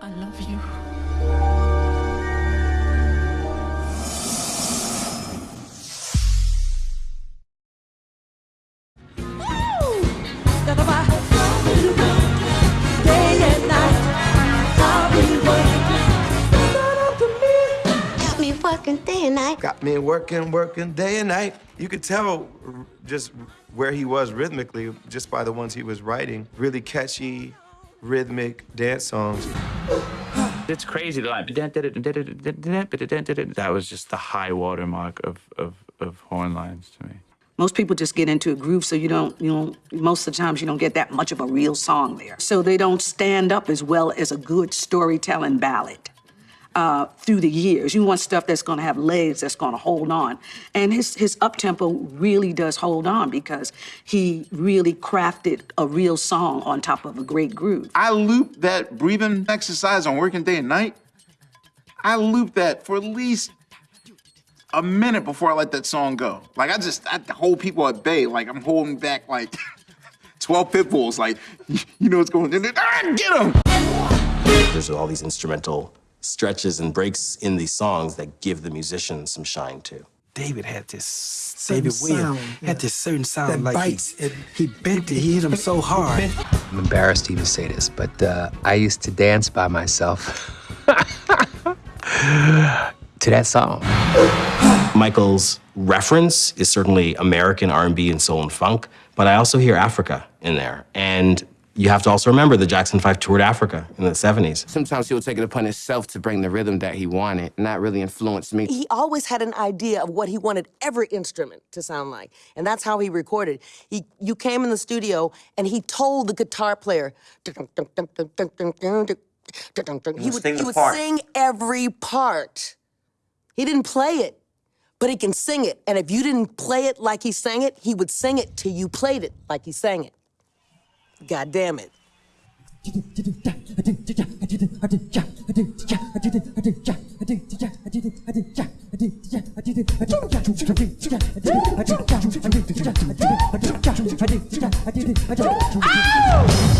I love you. Got me working day and night. Got me working, working day and night. You could tell just where he was rhythmically just by the ones he was writing. Really catchy, rhythmic dance songs. It's crazy. The line, that was just the high watermark of, of, of horn lines to me. Most people just get into a groove, so you don't, you know, most of the times you don't get that much of a real song there. So they don't stand up as well as a good storytelling ballad uh, through the years. You want stuff that's going to have legs, that's going to hold on. And his his up tempo really does hold on because he really crafted a real song on top of a great groove. I looped that breathing exercise on working day and night. I looped that for at least a minute before I let that song go. Like I just I hold people at bay. Like I'm holding back like 12 pit bulls. Like you know what's going on. Ah, get them! There's all these instrumental stretches and breaks in these songs that give the musicians some shine too. David had this. Certain David Williams sound, had this certain sound That like he- bites. It- he, bent it. He hit him so hard. I'm embarrassed to even say this, but uh, I used to dance by myself to that song. Michael's reference is certainly American R&B and soul and funk, but I also hear Africa in there. And you have to also remember the Jackson 5 toured Africa in the 70s. Sometimes he would take it upon himself to bring the rhythm that he wanted, not really influence me. He always had an idea of what he wanted every instrument to sound like, and that's how he recorded. He, you came in the studio, and he told the guitar player, he would, sing he would sing every part. He didn't play it, but he can sing it. And if you didn't play it like he sang it, he would sing it till you played it like he sang it. God damn it. Ow!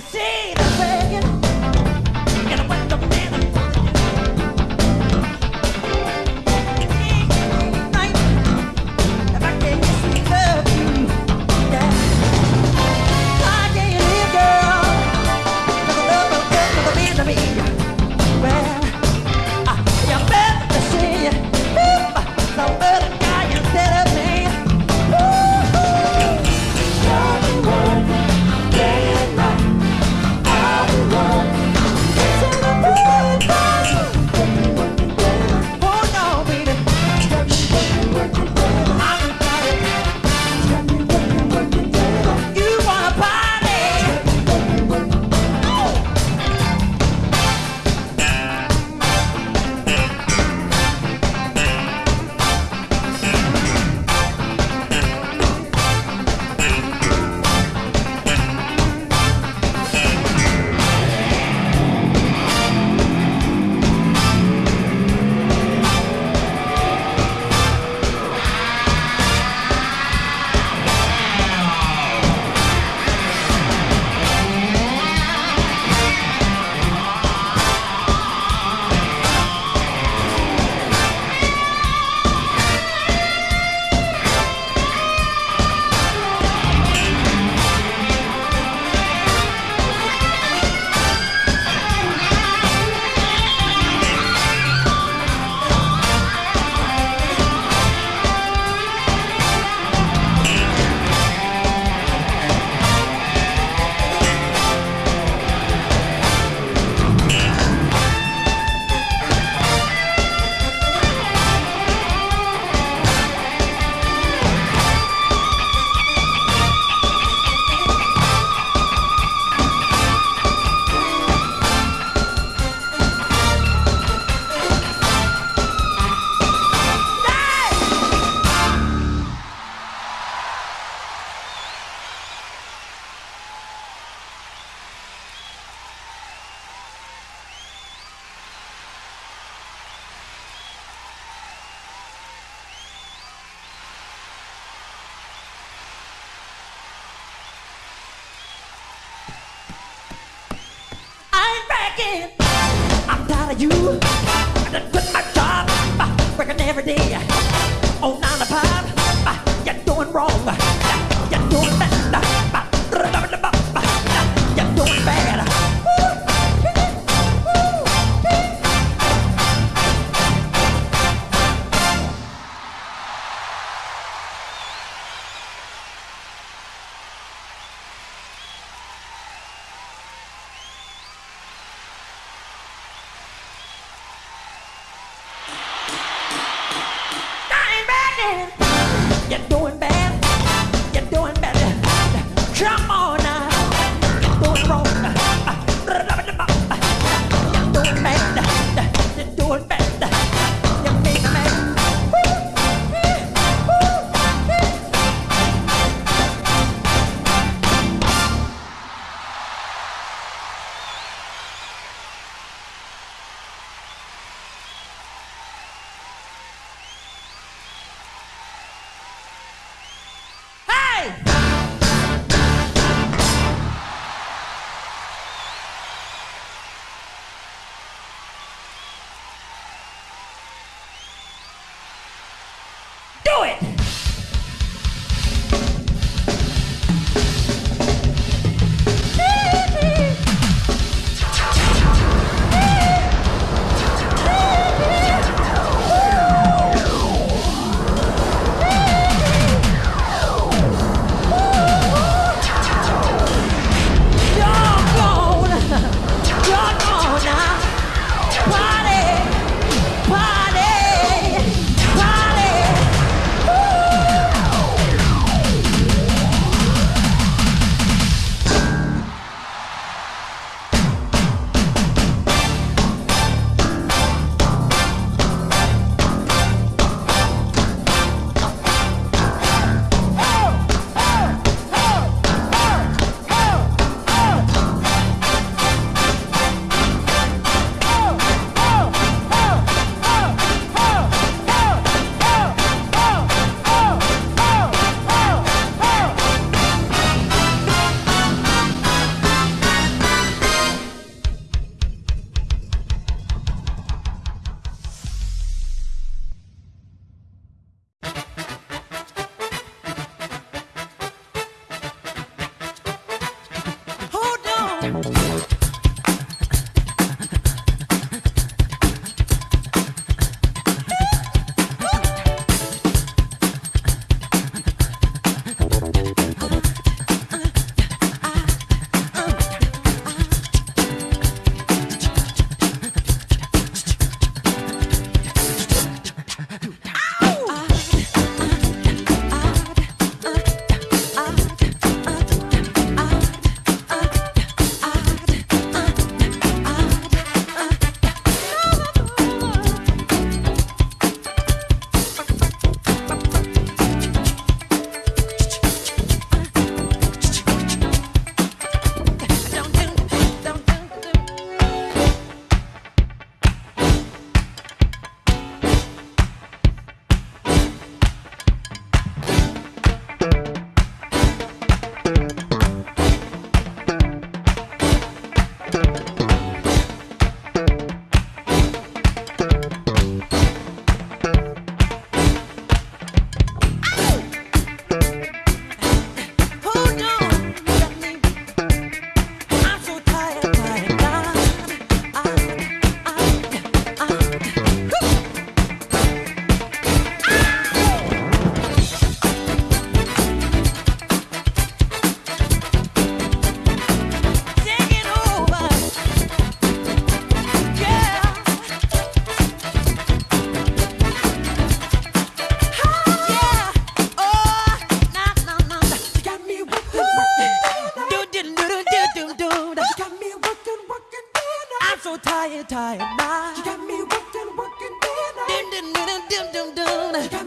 see the you. I done quit my job, uh, working every day. Dum, dum, dum,